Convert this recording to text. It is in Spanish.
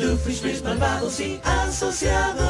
Doofenshmirtz malvados y asociados.